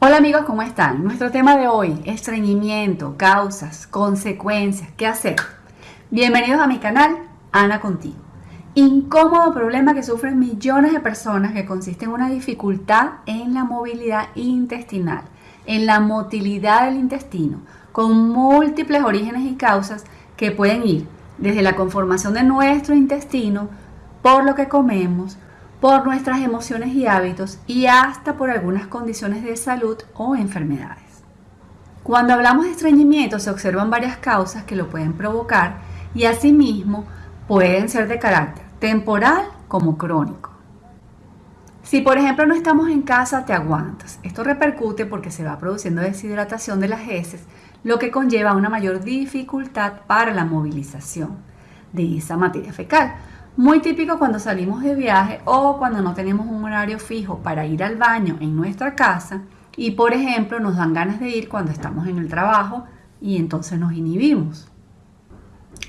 Hola amigos, ¿cómo están? Nuestro tema de hoy, estreñimiento, causas, consecuencias, ¿qué hacer? Bienvenidos a mi canal, Ana Contigo. Incómodo problema que sufren millones de personas que consiste en una dificultad en la movilidad intestinal, en la motilidad del intestino, con múltiples orígenes y causas que pueden ir desde la conformación de nuestro intestino, por lo que comemos, por nuestras emociones y hábitos y hasta por algunas condiciones de salud o enfermedades. Cuando hablamos de estreñimiento se observan varias causas que lo pueden provocar y asimismo pueden ser de carácter temporal como crónico. Si por ejemplo no estamos en casa, te aguantas. Esto repercute porque se va produciendo deshidratación de las heces, lo que conlleva una mayor dificultad para la movilización de esa materia fecal, muy típico cuando salimos de viaje o cuando no tenemos un horario fijo para ir al baño en nuestra casa y por ejemplo nos dan ganas de ir cuando estamos en el trabajo y entonces nos inhibimos.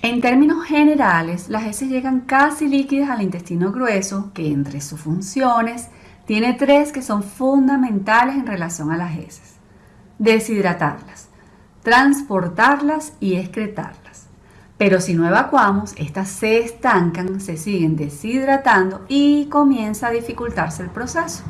En términos generales, las heces llegan casi líquidas al intestino grueso, que entre sus funciones tiene tres que son fundamentales en relación a las heces. Deshidratarlas, transportarlas y excretarlas. Pero si no evacuamos, estas se estancan, se siguen deshidratando y comienza a dificultarse el proceso.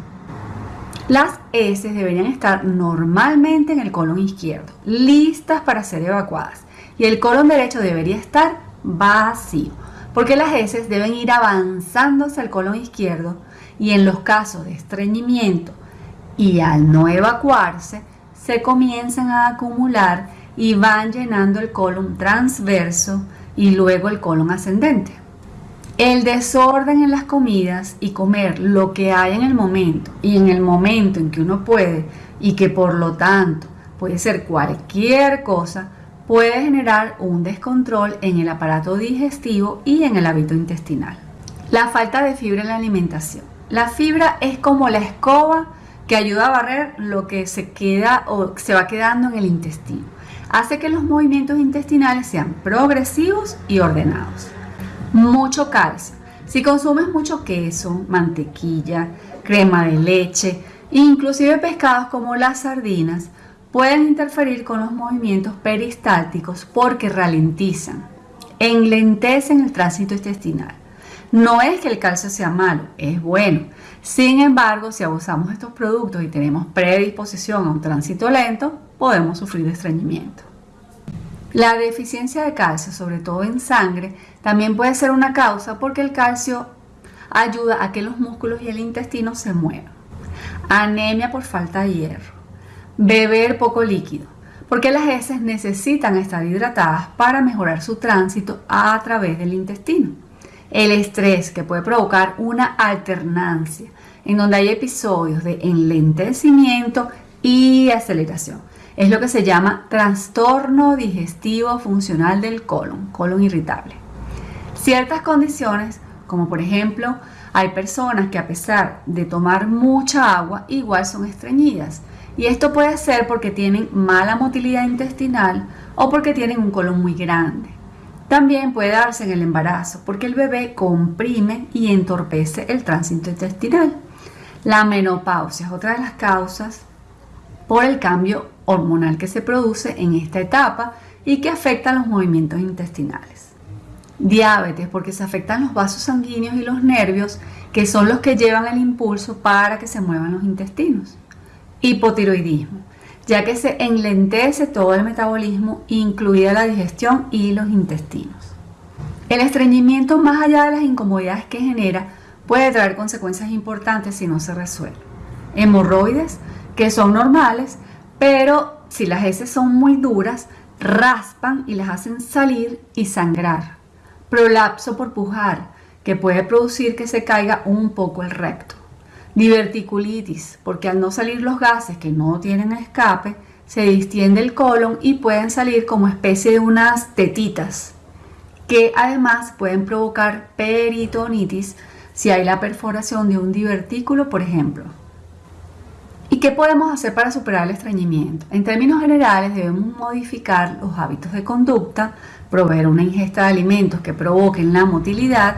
Las heces deberían estar normalmente en el colon izquierdo, listas para ser evacuadas. Y el colon derecho debería estar vacío, porque las heces deben ir avanzando hacia el colon izquierdo y en los casos de estreñimiento y al no evacuarse, se comienzan a acumular y van llenando el colon transverso y luego el colon ascendente. El desorden en las comidas y comer lo que hay en el momento y en el momento en que uno puede y que por lo tanto puede ser cualquier cosa, puede generar un descontrol en el aparato digestivo y en el hábito intestinal. La falta de fibra en la alimentación. La fibra es como la escoba que ayuda a barrer lo que se queda o se va quedando en el intestino hace que los movimientos intestinales sean progresivos y ordenados. Mucho calcio. Si consumes mucho queso, mantequilla, crema de leche, inclusive pescados como las sardinas, pueden interferir con los movimientos peristálticos porque ralentizan, enlentecen el tránsito intestinal. No es que el calcio sea malo, es bueno. Sin embargo, si abusamos de estos productos y tenemos predisposición a un tránsito lento, podemos sufrir de estreñimiento. La deficiencia de calcio, sobre todo en sangre, también puede ser una causa porque el calcio ayuda a que los músculos y el intestino se muevan. Anemia por falta de hierro. Beber poco líquido, porque las heces necesitan estar hidratadas para mejorar su tránsito a través del intestino el estrés que puede provocar una alternancia en donde hay episodios de enlentecimiento y aceleración. Es lo que se llama trastorno digestivo funcional del colon, colon irritable. Ciertas condiciones, como por ejemplo, hay personas que a pesar de tomar mucha agua, igual son estreñidas. Y esto puede ser porque tienen mala motilidad intestinal o porque tienen un colon muy grande. También puede darse en el embarazo porque el bebé comprime y entorpece el tránsito intestinal. La menopausia es otra de las causas por el cambio hormonal que se produce en esta etapa y que afecta los movimientos intestinales. Diabetes porque se afectan los vasos sanguíneos y los nervios que son los que llevan el impulso para que se muevan los intestinos. Hipotiroidismo ya que se enlentece todo el metabolismo, incluida la digestión y los intestinos. El estreñimiento, más allá de las incomodidades que genera, puede traer consecuencias importantes si no se resuelve. Hemorroides, que son normales, pero si las heces son muy duras, raspan y las hacen salir y sangrar. Prolapso por pujar, que puede producir que se caiga un poco el recto. Diverticulitis, porque al no salir los gases que no tienen escape, se distiende el colon y pueden salir como especie de unas tetitas, que además pueden provocar peritonitis si hay la perforación de un divertículo, por ejemplo. ¿Y qué podemos hacer para superar el estreñimiento? En términos generales debemos modificar los hábitos de conducta, proveer una ingesta de alimentos que provoquen la motilidad,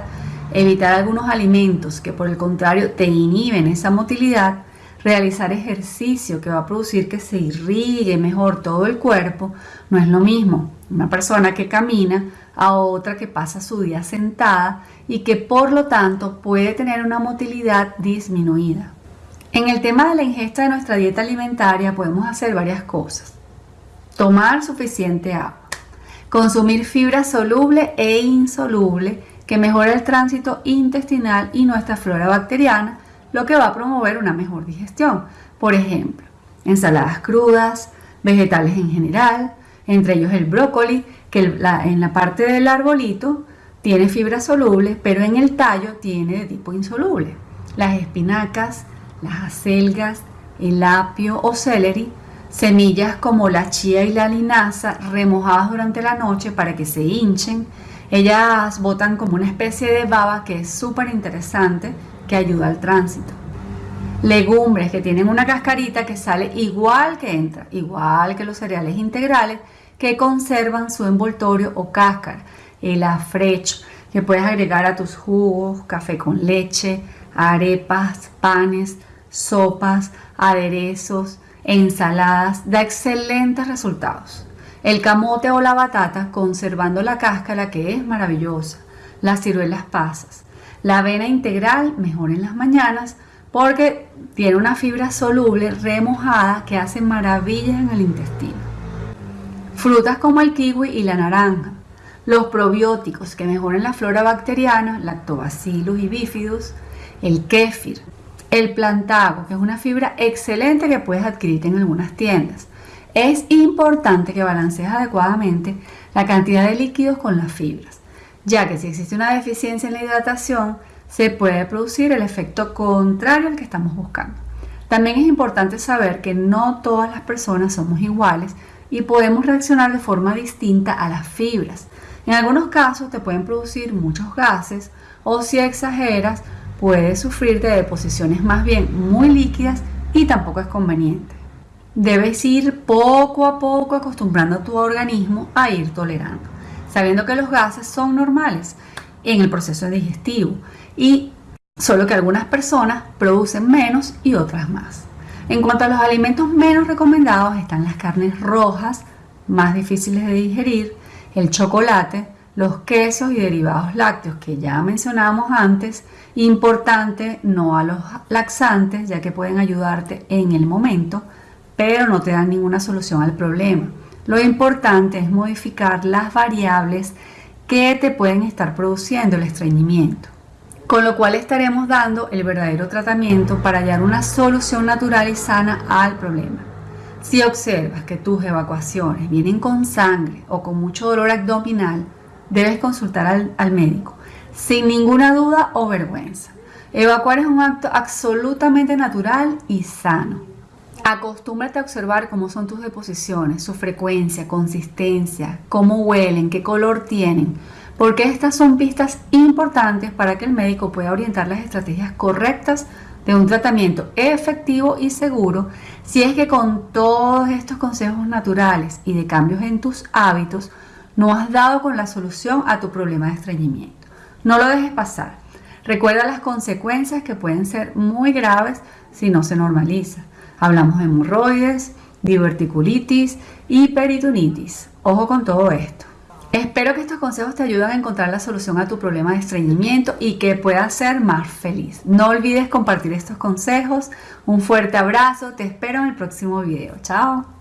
evitar algunos alimentos que por el contrario te inhiben esa motilidad, realizar ejercicio que va a producir que se irrigue mejor todo el cuerpo, no es lo mismo una persona que camina a otra que pasa su día sentada y que por lo tanto puede tener una motilidad disminuida. En el tema de la ingesta de nuestra dieta alimentaria podemos hacer varias cosas. Tomar suficiente agua. Consumir fibra soluble e insoluble que mejora el tránsito intestinal y nuestra flora bacteriana, lo que va a promover una mejor digestión. Por ejemplo, ensaladas crudas, vegetales en general, entre ellos el brócoli, que en la parte del arbolito tiene fibra soluble, pero en el tallo tiene de tipo insoluble. Las espinacas, las acelgas, el apio o celery, semillas como la chía y la linaza remojadas durante la noche para que se hinchen. Ellas botan como una especie de baba que es súper interesante que ayuda al tránsito. Legumbres que tienen una cascarita que sale igual que entra, igual que los cereales integrales que conservan su envoltorio o cáscara. El afrecho que puedes agregar a tus jugos, café con leche, arepas, panes, sopas, aderezos, ensaladas, da excelentes resultados. El camote o la batata conservando la cáscara que es maravillosa. Las ciruelas pasas. La avena integral mejor en las mañanas porque tiene una fibra soluble remojada que hace maravillas en el intestino. Frutas como el kiwi y la naranja. Los probióticos que mejoran la flora bacteriana, lactobacillus y bifidus, el kéfir, el plantago, que es una fibra excelente que puedes adquirir en algunas tiendas. Es importante que balancees adecuadamente la cantidad de líquidos con las fibras, ya que si existe una deficiencia en la hidratación, se puede producir el efecto contrario al que estamos buscando. También es importante saber que no todas las personas somos iguales y podemos reaccionar de forma distinta a las fibras. En algunos casos te pueden producir muchos gases o si exageras puedes sufrir de deposiciones más bien muy líquidas y tampoco es conveniente. Debes ir poco a poco acostumbrando a tu organismo a ir tolerando, sabiendo que los gases son normales en el proceso digestivo y solo que algunas personas producen menos y otras más. En cuanto a los alimentos menos recomendados están las carnes rojas, más difíciles de digerir, el chocolate, los quesos y derivados lácteos que ya mencionamos antes, importante no a los laxantes ya que pueden ayudarte en el momento, pero no te dan ninguna solución al problema. Lo importante es modificar las variables que te pueden estar produciendo el estreñimiento, con lo cual estaremos dando el verdadero tratamiento para hallar una solución natural y sana al problema. Si observas que tus evacuaciones vienen con sangre o con mucho dolor abdominal, debes consultar al, médico sin ninguna duda o vergüenza. Evacuar es un acto absolutamente natural y sano. Acostúmbrate a observar cómo son tus deposiciones, su frecuencia, consistencia, cómo huelen, qué color tienen, porque estas son pistas importantes para que el médico pueda orientar las estrategias correctas de un tratamiento efectivo y seguro si es que con todos estos consejos naturales y de cambios en tus hábitos no has dado con la solución a tu problema de estreñimiento. No lo dejes pasar. Recuerda las consecuencias que pueden ser muy graves si no se normaliza. Hablamos de hemorroides, diverticulitis y peritonitis. Ojo con todo esto. Espero que estos consejos te ayuden a encontrar la solución a tu problema de estreñimiento y que puedas ser más feliz. No olvides compartir estos consejos. Un fuerte abrazo. Te espero en el próximo video. Chao.